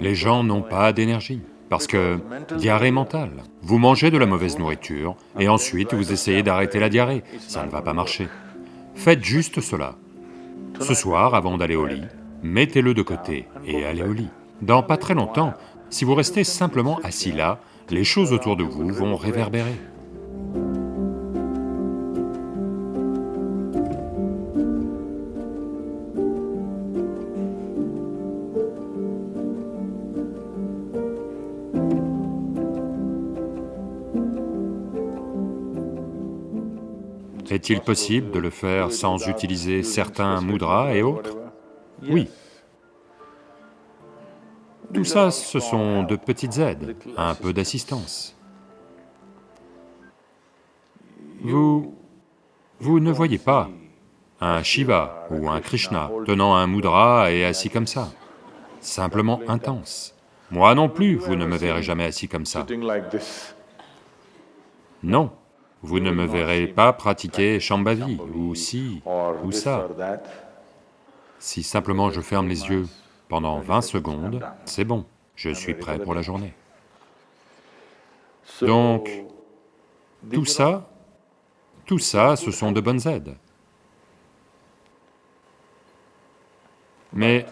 Les gens n'ont pas d'énergie, parce que diarrhée mentale. Vous mangez de la mauvaise nourriture, et ensuite vous essayez d'arrêter la diarrhée, ça ne va pas marcher. Faites juste cela. Ce soir, avant d'aller au lit, mettez-le de côté et allez au lit. Dans pas très longtemps, si vous restez simplement assis là, les choses autour de vous vont réverbérer. Est-il possible de le faire sans utiliser certains mudras et autres Oui. Tout ça, ce sont de petites aides, un peu d'assistance. Vous... vous ne voyez pas un Shiva ou un Krishna tenant un mudra et assis comme ça, simplement intense. Moi non plus, vous ne me verrez jamais assis comme ça. Non, vous ne me verrez pas pratiquer Shambhavi, ou si, ou ça. Si simplement je ferme les yeux pendant 20 secondes, c'est bon, je suis prêt pour la journée. Donc, tout ça, tout ça, ce sont de bonnes aides. Mais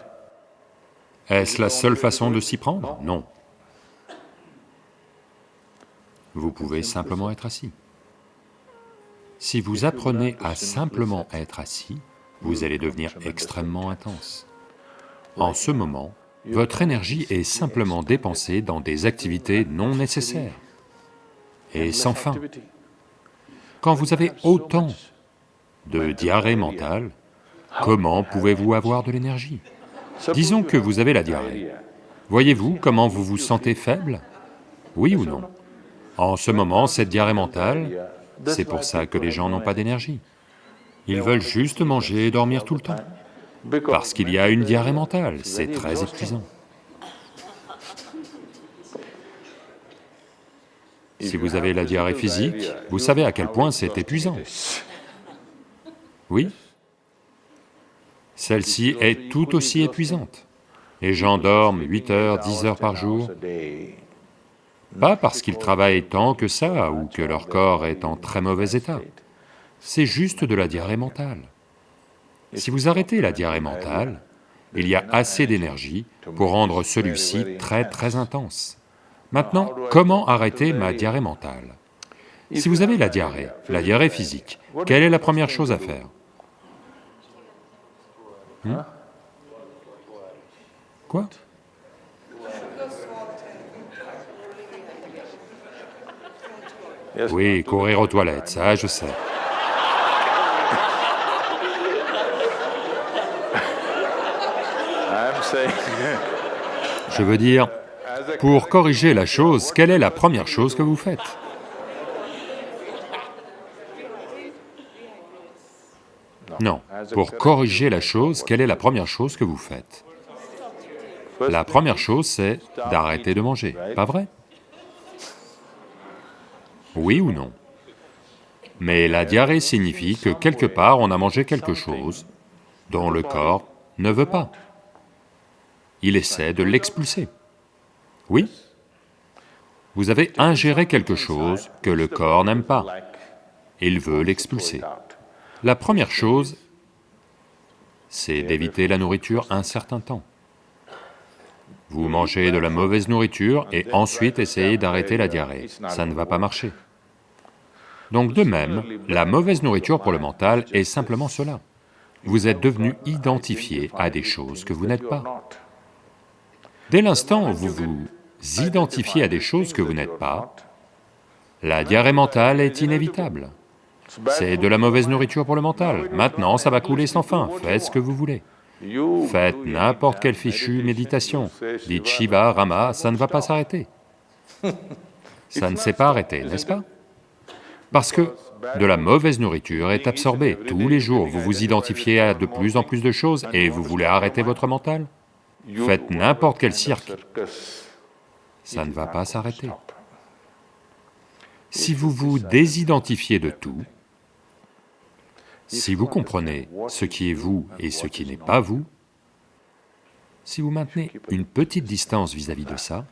est-ce la seule façon de s'y prendre? Non. Vous pouvez simplement être assis. Si vous apprenez à simplement être assis, vous allez devenir extrêmement intense. En ce moment, votre énergie est simplement dépensée dans des activités non nécessaires et sans fin. Quand vous avez autant de diarrhée mentale, comment pouvez-vous avoir de l'énergie? Disons que vous avez la diarrhée. Voyez-vous comment vous vous sentez faible? Oui ou non? En ce moment, cette diarrhée mentale c'est pour ça que les gens n'ont pas d'énergie. Ils veulent juste manger et dormir tout le temps, parce qu'il y a une diarrhée mentale, c'est très épuisant. Si vous avez la diarrhée physique, vous savez à quel point c'est épuisant. Oui Celle-ci est tout aussi épuisante. Les gens dorment 8 heures, 10 heures par jour, pas parce qu'ils travaillent tant que ça ou que leur corps est en très mauvais état, c'est juste de la diarrhée mentale. Si vous arrêtez la diarrhée mentale, il y a assez d'énergie pour rendre celui-ci très très intense. Maintenant, comment arrêter ma diarrhée mentale? Si vous avez la diarrhée, la diarrhée physique, quelle est la première chose à faire? Hmm? Quoi? Oui, courir aux toilettes, ça je sais. Je veux dire, pour corriger la chose, quelle est la première chose que vous faites? Non, pour corriger la chose, quelle est la première chose que vous faites? La première chose, c'est d'arrêter de manger, pas vrai? Oui ou non Mais la diarrhée signifie que quelque part on a mangé quelque chose dont le corps ne veut pas. Il essaie de l'expulser. Oui Vous avez ingéré quelque chose que le corps n'aime pas. Il veut l'expulser. La première chose, c'est d'éviter la nourriture un certain temps. Vous mangez de la mauvaise nourriture et ensuite essayez d'arrêter la diarrhée, ça ne va pas marcher. Donc de même, la mauvaise nourriture pour le mental est simplement cela. Vous êtes devenu identifié à des choses que vous n'êtes pas. Dès l'instant où vous vous identifiez à des choses que vous n'êtes pas, la diarrhée mentale est inévitable. C'est de la mauvaise nourriture pour le mental. Maintenant, ça va couler sans fin, faites ce que vous voulez. Faites n'importe quelle fichue méditation, dites Shiva, Rama, ça ne va pas s'arrêter. Ça ne s'est pas arrêté, n'est-ce pas? Parce que de la mauvaise nourriture est absorbée. Tous les jours, vous vous identifiez à de plus en plus de choses et vous voulez arrêter votre mental Faites n'importe quel cirque, ça ne va pas s'arrêter. Si vous vous désidentifiez de tout, si vous comprenez ce qui est vous et ce qui n'est pas vous, Si vous maintenez une petite distance vis-à-vis de ça,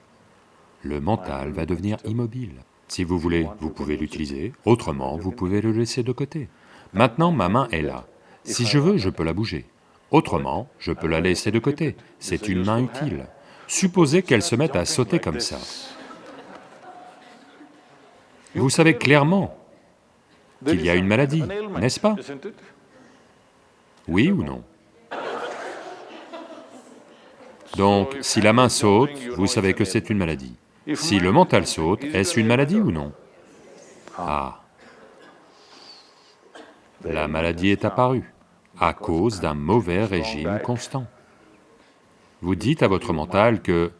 le mental va devenir immobile. Si vous voulez, vous pouvez l'utiliser, autrement, vous pouvez le laisser de côté. Maintenant, ma main est là. Si je veux, je peux la bouger. Autrement, je peux la laisser de côté. C'est une main utile. Supposez qu'elle se mette à sauter comme ça. Vous savez clairement qu'il y a une maladie, n'est-ce pas? Oui ou non? Donc, si la main saute, vous savez que c'est une maladie. Si le mental saute, est-ce une maladie ou non? Ah La maladie est apparue à cause d'un mauvais régime constant. Vous dites à votre mental que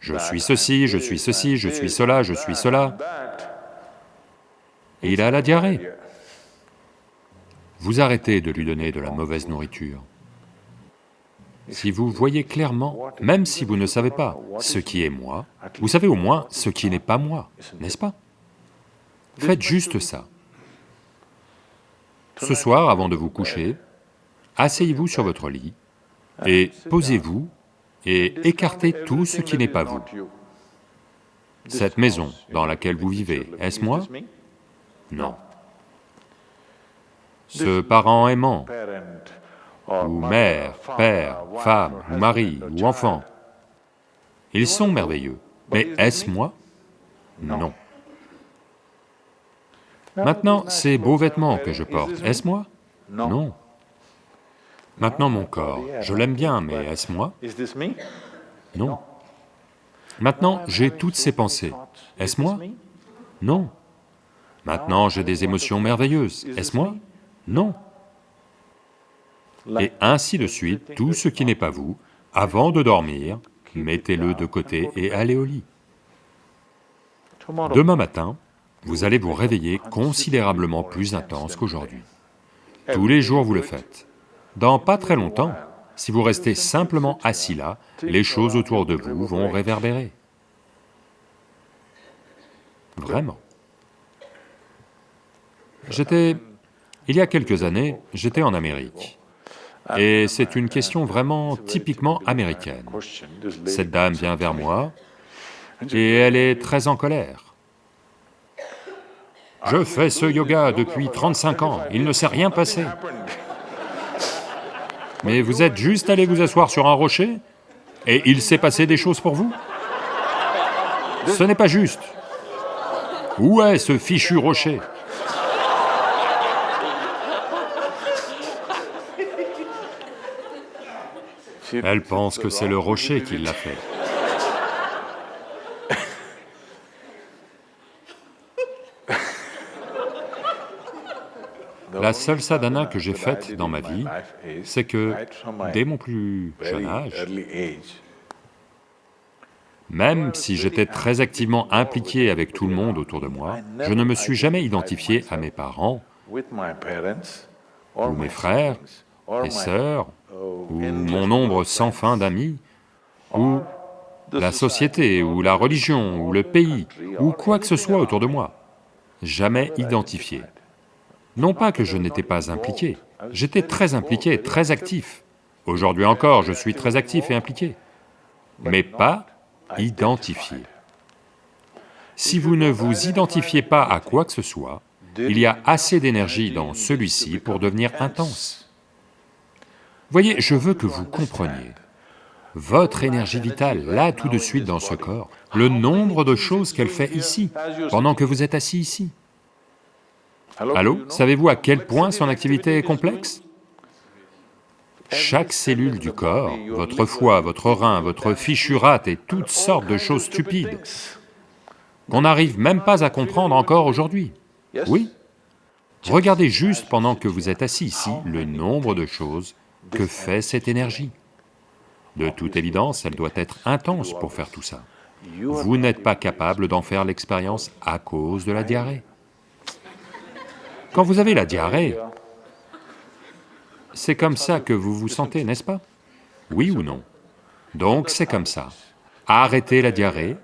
je suis ceci, je suis ceci, je suis cela, je suis cela. Il a la diarrhée. Vous arrêtez de lui donner de la mauvaise nourriture. Si vous voyez clairement, même si vous ne savez pas ce qui est moi, vous savez au moins ce qui n'est pas moi, n'est-ce pas? Faites juste ça. Ce soir, avant de vous coucher, asseyez-vous sur votre lit et posez-vous et écartez tout ce qui n'est pas vous. Cette maison dans laquelle vous vivez, est-ce moi? Non. Ce parent aimant, ou mère, père, femme, ou mari, ou enfant, ils sont merveilleux, mais est-ce moi? Non. Maintenant, ces beaux vêtements que je porte, est-ce moi? Non. Maintenant mon corps, je l'aime bien, mais est-ce moi? Non. Maintenant j'ai toutes ces pensées, est-ce moi? Non. Maintenant j'ai des émotions merveilleuses, est-ce moi? Non. Et ainsi de suite, tout ce qui n'est pas vous, avant de dormir, mettez-le de côté et allez au lit. Demain matin, vous allez vous réveiller considérablement plus intense qu'aujourd'hui. Tous les jours vous le faites. Dans pas très longtemps, si vous restez simplement assis là, les choses autour de vous vont réverbérer. Vraiment. J'étais... Il y a quelques années, j'étais en Amérique. Et c'est une question vraiment typiquement américaine. Cette dame vient vers moi et elle est très en colère. Je fais ce yoga depuis 35 ans, il ne s'est rien passé. Mais vous êtes juste allé vous asseoir sur un rocher et il s'est passé des choses pour vous? Ce n'est pas juste. Où est ce fichu rocher? Elle pense que c'est le rocher qui l'a fait. La seule sadhana que j'ai faite dans ma vie, c'est que, dès mon plus jeune âge, même si j'étais très activement impliqué avec tout le monde autour de moi, je ne me suis jamais identifié à mes parents, ou mes frères, mes sœurs, ou mon nombre sans fin d'amis, ou la société, ou la religion, ou le pays, ou quoi que ce soit autour de moi. Jamais identifié. Non pas que je n'étais pas impliqué, j'étais très impliqué, très actif. Aujourd'hui encore, je suis très actif et impliqué, mais pas identifié. Si vous ne vous identifiez pas à quoi que ce soit, il y a assez d'énergie dans celui-ci pour devenir intense. Voyez, je veux que vous compreniez, votre énergie vitale, là tout de suite dans ce corps, le nombre de choses qu'elle fait ici, pendant que vous êtes assis ici. Allô? Savez-vous à quel point son activité est complexe? Chaque cellule du corps, votre foie, votre rein, votre fichu rate et toutes sortes de choses stupides qu'on n'arrive même pas à comprendre encore aujourd'hui. Oui? Regardez juste pendant que vous êtes assis ici, le nombre de choses que fait cette énergie? De toute évidence, elle doit être intense pour faire tout ça. Vous n'êtes pas capable d'en faire l'expérience à cause de la diarrhée. Quand vous avez la diarrhée, c'est comme ça que vous vous sentez, n'est-ce pas? Oui ou non? Donc c'est comme ça. Arrêtez la diarrhée,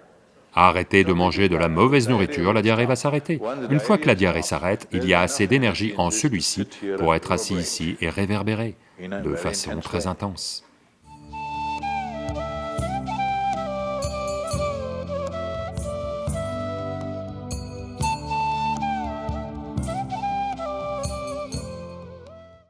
arrêtez de manger de la mauvaise nourriture, la diarrhée va s'arrêter. Une fois que la diarrhée s'arrête, il y a assez d'énergie en celui-ci pour être assis ici et réverbérer de façon très intense.